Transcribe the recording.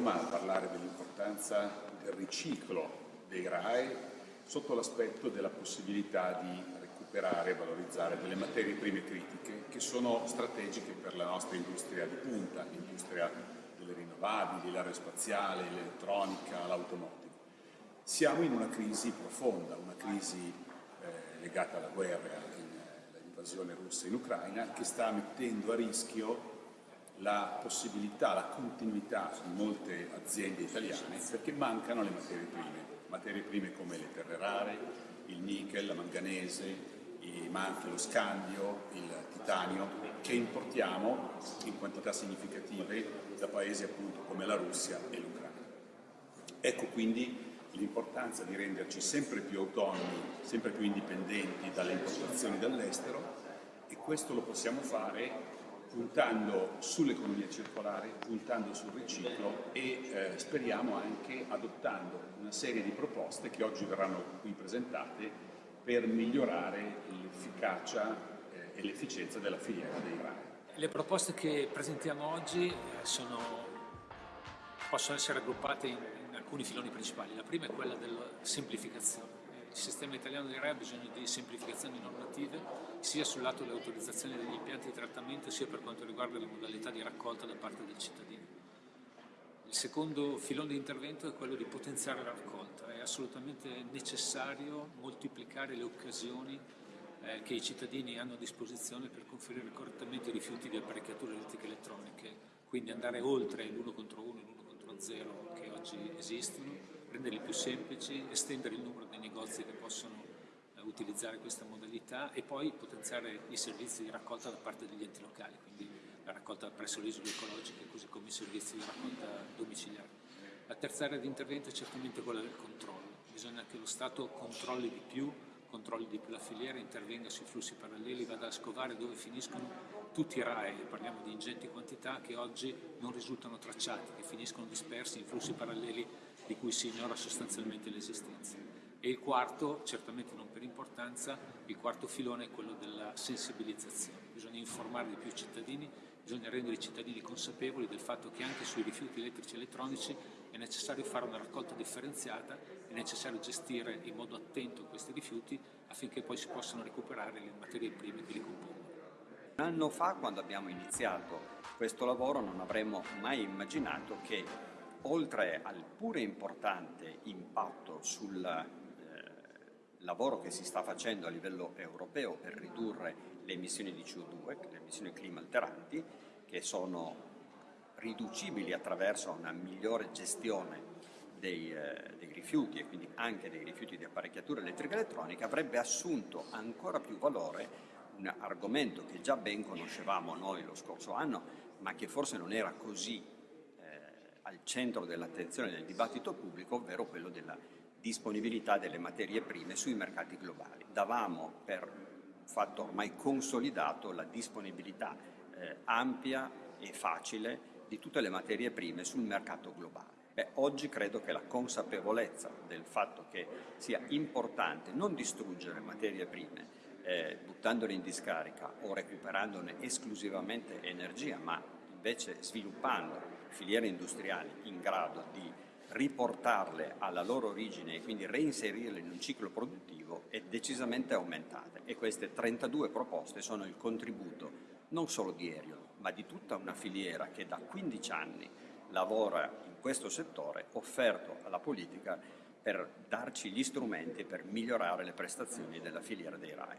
Roma a parlare dell'importanza del riciclo dei RAE sotto l'aspetto della possibilità di recuperare e valorizzare delle materie prime critiche che sono strategiche per la nostra industria di punta, l'industria delle rinnovabili, l'aerospaziale, l'elettronica, l'automotive. Siamo in una crisi profonda, una crisi eh, legata alla guerra, all'invasione russa in Ucraina, che sta mettendo a rischio la possibilità, la continuità di molte aziende italiane perché mancano le materie prime, materie prime come le terre rare, il nickel, la manganese, ma anche lo scambio, il titanio, che importiamo in quantità significative da paesi appunto come la Russia e l'Ucraina. Ecco quindi l'importanza di renderci sempre più autonomi, sempre più indipendenti dalle importazioni dall'estero e questo lo possiamo fare puntando sull'economia circolare, puntando sul riciclo e eh, speriamo anche adottando una serie di proposte che oggi verranno qui presentate per migliorare l'efficacia eh, e l'efficienza della filiera dei RAI. Le proposte che presentiamo oggi eh, sono, possono essere raggruppate in, in alcuni filoni principali. La prima è quella della semplificazione il sistema italiano di RE ha bisogno di semplificazioni normative sia sul lato dell'autorizzazione degli impianti di trattamento sia per quanto riguarda le modalità di raccolta da parte del cittadino. Il secondo filone di intervento è quello di potenziare la raccolta. È assolutamente necessario moltiplicare le occasioni eh, che i cittadini hanno a disposizione per conferire correttamente i rifiuti di apparecchiature elettriche elettroniche, quindi andare oltre l'1 contro 1 e l'1 contro 0 che oggi esistono renderli più semplici, estendere il numero dei negozi che possono eh, utilizzare questa modalità e poi potenziare i servizi di raccolta da parte degli enti locali, quindi la raccolta presso le isole ecologiche così come i servizi di raccolta domiciliare. La terza area di intervento è certamente quella del controllo, bisogna che lo Stato controlli di più controlli di più la filiera, intervenga sui flussi paralleli, vada a scovare dove finiscono tutti i RAE, parliamo di ingenti quantità che oggi non risultano tracciati, che finiscono dispersi in flussi paralleli di cui si ignora sostanzialmente l'esistenza. E il quarto, certamente non per importanza, il quarto filone è quello della sensibilizzazione. Bisogna informare di più i cittadini, bisogna rendere i cittadini consapevoli del fatto che anche sui rifiuti elettrici e elettronici è necessario fare una raccolta differenziata, è necessario gestire in modo attento questi rifiuti affinché poi si possano recuperare le materie prime che li compongono. Un anno fa, quando abbiamo iniziato questo lavoro, non avremmo mai immaginato che oltre al pure importante impatto sul lavoro che si sta facendo a livello europeo per ridurre le emissioni di CO2, le emissioni clima alteranti, che sono riducibili attraverso una migliore gestione dei, eh, dei, rifiuti e quindi anche dei rifiuti di apparecchiatura elettrica elettronica, avrebbe assunto ancora più valore un argomento che già ben conoscevamo noi lo scorso anno, ma che forse non era così al centro dell'attenzione del dibattito pubblico, ovvero quello della disponibilità delle materie prime sui mercati globali. Davamo per fatto ormai consolidato la disponibilità eh, ampia e facile di tutte le materie prime sul mercato globale. Beh, oggi credo che la consapevolezza del fatto che sia importante non distruggere materie prime eh, buttandole in discarica o recuperandone esclusivamente energia, ma invece sviluppando filiere industriali in grado di riportarle alla loro origine e quindi reinserirle in un ciclo produttivo è decisamente aumentata e queste 32 proposte sono il contributo non solo di Erion ma di tutta una filiera che da 15 anni lavora in questo settore offerto alla politica per darci gli strumenti per migliorare le prestazioni della filiera dei RAI.